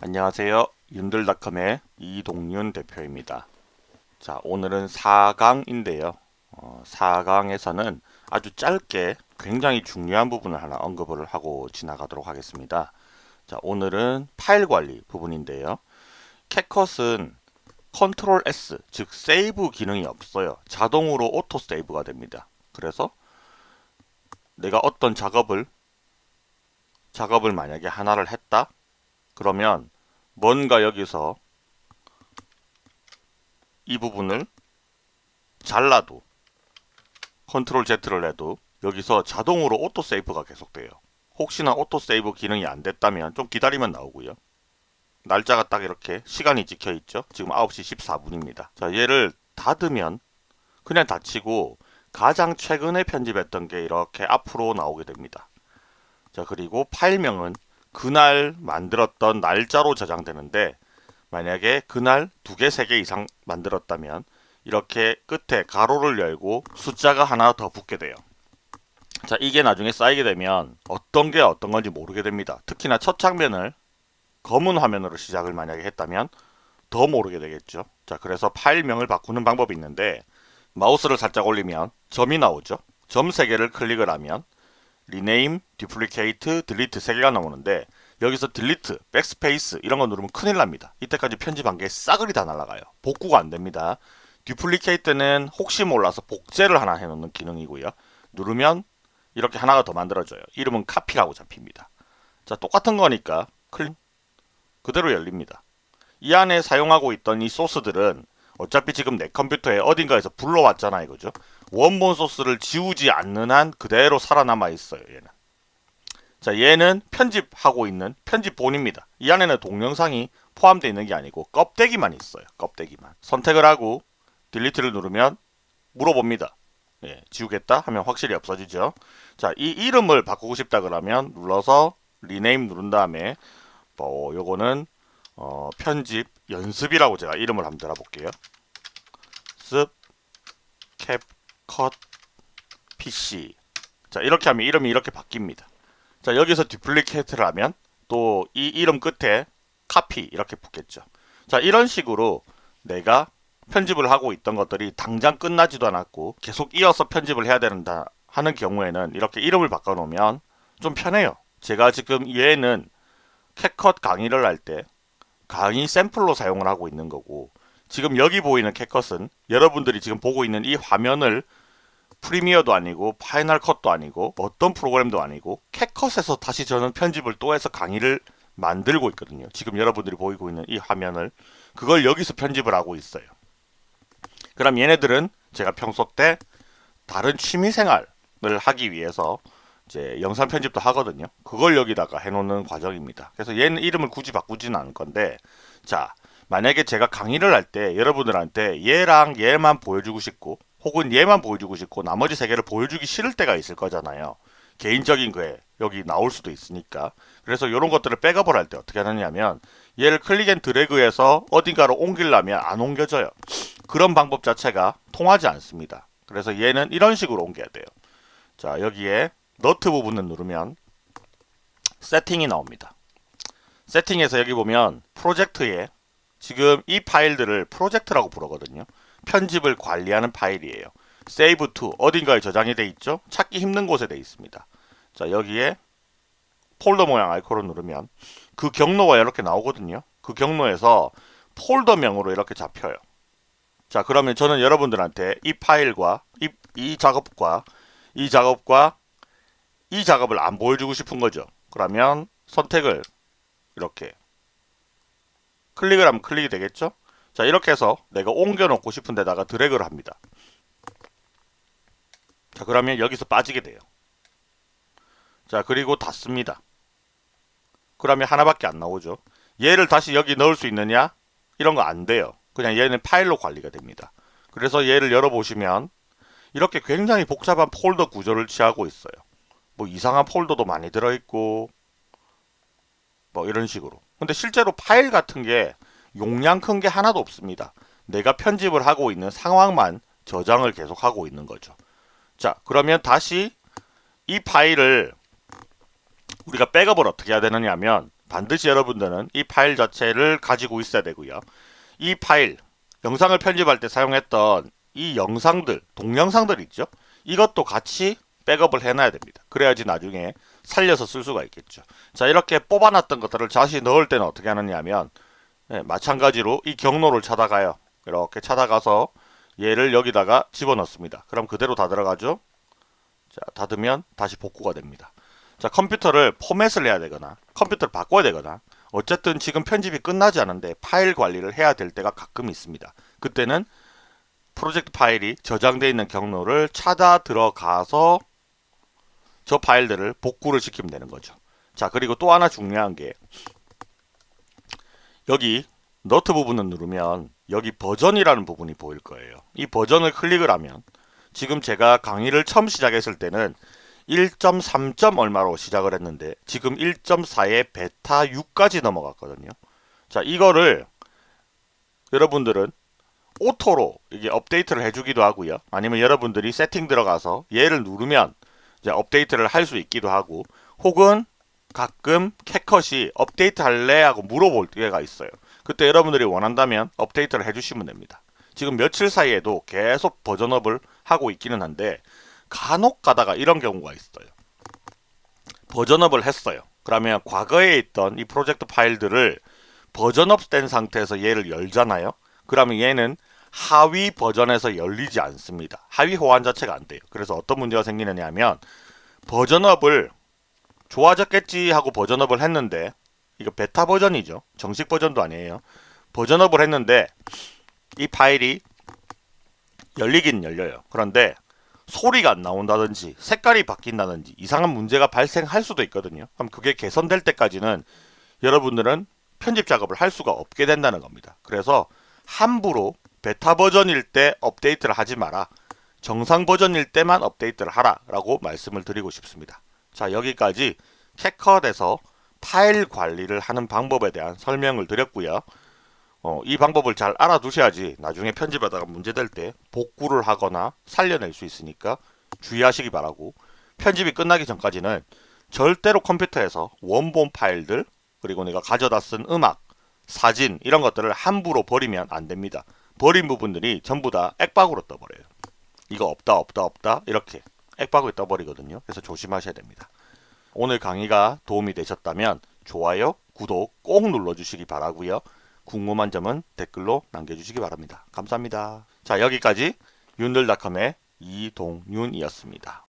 안녕하세요. 윤들닷컴의 이동윤 대표입니다. 자, 오늘은 4강인데요. 어, 4강에서는 아주 짧게 굉장히 중요한 부분을 하나 언급을 하고 지나가도록 하겠습니다. 자, 오늘은 파일 관리 부분인데요. 캡컷은 control S, 즉 save 기능이 없어요. 자동으로 auto save가 됩니다. 그래서 내가 어떤 작업을 작업을 만약에 하나를 했다 그러면 뭔가 여기서 이 부분을 잘라도 control Z를 해도 여기서 자동으로 auto save가 계속돼요. 혹시나 auto save 기능이 안 됐다면 좀 기다리면 나오고요. 날짜가 딱 이렇게 시간이 찍혀 있죠. 지금 9시 14분입니다. 자, 얘를 닫으면 그냥 닫히고 가장 최근에 편집했던 게 이렇게 앞으로 나오게 됩니다. 자, 그리고 파일명은 그날 만들었던 날짜로 저장되는데 만약에 그날 두 개, 세 개 이상 만들었다면 이렇게 끝에 가로를 열고 숫자가 하나 더 붙게 돼요. 자, 이게 나중에 쌓이게 되면 어떤 게 어떤 건지 모르게 됩니다. 특히나 첫 장면을 검은 화면으로 시작을 만약에 했다면 더 모르게 되겠죠. 자, 그래서 파일명을 바꾸는 방법이 있는데 마우스를 살짝 올리면 점이 나오죠. 점 3개를 클릭을 하면 rename, duplicate, delete 3개가 나오는데 여기서 delete, backspace 이런 거 누르면 큰일 납니다. 이때까지 편집한 게 싸그리 다 날아가요. 복구가 안 됩니다. duplicate는 혹시 몰라서 복제를 하나 해놓는 기능이고요. 누르면 이렇게 하나가 더 만들어져요. 이름은 copy라고 잡힙니다. 자 똑같은 거니까 클릭 그대로 열립니다. 이 안에 사용하고 있던 이 소스들은 어차피 지금 내 컴퓨터에 어딘가에서 불러왔잖아 이거죠. 원본 소스를 지우지 않는 한 그대로 살아남아 있어요 얘는. 자 얘는 편집하고 있는 편집본입니다. 이 안에는 동영상이 포함되어 있는 게 아니고 껍데기만 있어요. 껍데기만. 선택을 하고 delete를 누르면 물어봅니다. 예, 지우겠다 하면 확실히 없어지죠. 자, 이 이름을 바꾸고 싶다 그러면 눌러서 rename 누른 다음에 뭐 요거는 어, 편집 연습이라고 제가 이름을 한번 달아볼게요. 습 캡 컷 PC 자 이렇게 하면 이름이 이렇게 바뀝니다. 자 여기서 디플리케이트를 하면 또 이 이름 끝에 카피 이렇게 붙겠죠. 자 이런 식으로 내가 편집을 하고 있던 것들이 당장 끝나지도 않았고 계속 이어서 편집을 해야 된다 하는 경우에는 이렇게 이름을 바꿔놓으면 좀 편해요. 제가 지금 얘는 CapCut 강의를 할 때 강의 샘플로 사용을 하고 있는 거고 지금 여기 보이는 CapCut은 여러분들이 지금 보고 있는 이 화면을 Premiere도 아니고 Final Cut도 아니고 어떤 프로그램도 아니고 CapCut에서 다시 저는 편집을 또 해서 강의를 만들고 있거든요. 지금 여러분들이 보이고 있는 이 화면을 그걸 여기서 편집을 하고 있어요. 그럼 얘네들은 제가 평소 때 다른 취미생활을 하기 위해서 이제 영상 편집도 하거든요. 그걸 여기다가 해놓는 과정입니다. 그래서 얘는 이름을 굳이 바꾸지는 않을 건데 자 만약에 제가 강의를 할 때 여러분들한테 얘랑 얘만 보여주고 싶고 혹은 얘만 보여주고 싶고 나머지 세 개를 보여주기 싫을 때가 있을 거잖아요. 개인적인 거에 여기 나올 수도 있으니까 그래서 이런 것들을 백업을 할 때 어떻게 하느냐면 얘를 click and drag해서 어딘가로 옮기려면 안 옮겨져요. 그런 방법 자체가 통하지 않습니다. 그래서 얘는 이런 식으로 옮겨야 돼요. 자 여기에 너트 부분을 누르면 세팅이 나옵니다. 세팅에서 여기 보면 프로젝트에 지금 이 파일들을 프로젝트라고 부르거든요. 편집을 관리하는 파일이에요. save to 어딘가에 저장이 돼 있죠. 찾기 힘든 곳에 돼 있습니다. 자 여기에 폴더 모양 아이콘을 누르면 그 경로가 이렇게 나오거든요. 그 경로에서 폴더명으로 이렇게 잡혀요. 자 그러면 저는 여러분들한테 이 파일과 이, 이 작업과 이 작업과 이 작업을 안 보여주고 싶은 거죠. 그러면 선택을 이렇게 클릭을 하면 클릭이 되겠죠. 자 이렇게 해서 내가 옮겨 놓고 싶은 데다가 드래그를 합니다. 자 그러면 여기서 빠지게 돼요. 자 그리고 닫습니다. 그러면 하나밖에 안 나오죠. 얘를 다시 여기 넣을 수 있느냐? 이런 거 안 돼요. 그냥 얘는 파일로 관리가 됩니다. 그래서 얘를 열어보시면 이렇게 굉장히 복잡한 폴더 구조를 취하고 있어요. 뭐 이상한 폴더도 많이 들어있고 뭐 이런 식으로 근데 실제로 파일 같은 게 용량 큰 게 하나도 없습니다. 내가 편집을 하고 있는 상황만 저장을 계속 하고 있는 거죠. 자 그러면 다시 이 파일을 우리가 백업을 어떻게 해야 되느냐 하면 반드시 여러분들은 이 파일 자체를 가지고 있어야 되고요. 이 파일, 영상을 편집할 때 사용했던 이 영상들, 동영상들 있죠? 이것도 같이 백업을 해놔야 됩니다. 그래야지 나중에 살려서 쓸 수가 있겠죠. 자, 이렇게 뽑아놨던 것들을 다시 넣을 때는 어떻게 하느냐 하면 예, 마찬가지로 이 경로를 찾아가요. 이렇게 찾아가서 얘를 여기다가 집어넣습니다. 그럼 그대로 다 들어가죠. 자, 닫으면 다시 복구가 됩니다. 자, 컴퓨터를 포맷을 해야 되거나 컴퓨터를 바꿔야 되거나 어쨌든 지금 편집이 끝나지 않은데 파일 관리를 해야 될 때가 가끔 있습니다. 그때는 프로젝트 파일이 저장되어 있는 경로를 찾아 들어가서 저 파일들을 복구를 시키면 되는 거죠. 자, 그리고 또 하나 중요한 게 여기 너트 부분을 누르면 여기 버전이라는 부분이 보일 거예요. 이 버전을 클릭을 하면 지금 제가 강의를 처음 시작했을 때는 1.3. 얼마로 시작을 했는데 지금 1.4에 베타 6까지 넘어갔거든요. 자, 이거를 여러분들은 auto로 이게 업데이트를 해주기도 하고요. 아니면 여러분들이 세팅 들어가서 얘를 누르면 이제 업데이트를 할 수 있기도 하고 혹은 가끔 캐컷이 업데이트 할래 하고 물어볼 때가 있어요. 그때 여러분들이 원한다면 업데이트를 해주시면 됩니다. 지금 며칠 사이에도 계속 버전업을 하고 있기는 한데 간혹 가다가 이런 경우가 있어요. 버전업을 했어요. 그러면 과거에 있던 이 프로젝트 파일들을 버전업 된 상태에서 얘를 열잖아요. 그러면 얘는 하위 버전에서 열리지 않습니다. 하위 호환 자체가 안 돼요. 그래서 어떤 문제가 생기느냐 하면 버전업을 좋아졌겠지 하고 버전업을 했는데 이거 베타 버전이죠. 정식 버전도 아니에요. 버전업을 했는데 이 파일이 열리긴 열려요. 그런데 소리가 안 나온다든지 색깔이 바뀐다든지 이상한 문제가 발생할 수도 있거든요. 그럼 그게 개선될 때까지는 여러분들은 편집 작업을 할 수가 없게 된다는 겁니다. 그래서 함부로 베타 버전일 때 업데이트를 하지 마라. 정상 버전일 때만 업데이트를 하라 라고 말씀을 드리고 싶습니다. 자 여기까지 캐컷에서 파일 관리를 하는 방법에 대한 설명을 드렸고요. 어, 이 방법을 잘 알아두셔야지 나중에 편집하다가 문제될 때 복구를 하거나 살려낼 수 있으니까 주의하시기 바라고 편집이 끝나기 전까지는 절대로 컴퓨터에서 원본 파일들 그리고 내가 가져다 쓴 음악, 사진 이런 것들을 함부로 버리면 안 됩니다. 버린 부분들이 전부 다 액박으로 떠버려요. 이거 없다 없다 없다 이렇게 액박으로 떠버리거든요. 그래서 조심하셔야 됩니다. 오늘 강의가 도움이 되셨다면 좋아요, 구독 꼭 눌러주시기 바라고요. 궁금한 점은 댓글로 남겨주시기 바랍니다. 감사합니다. 자 여기까지 윤들닷컴의 이동윤이었습니다.